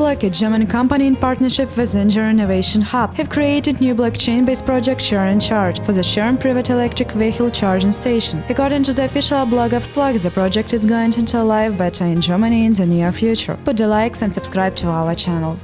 like a German company in partnership with Zinger Innovation Hub, have created new blockchain-based project Share and Charge for the Share private electric vehicle charging station. According to the official blog of Slug, the project is going into live beta in Germany in the near future. Put the likes and subscribe to our channel.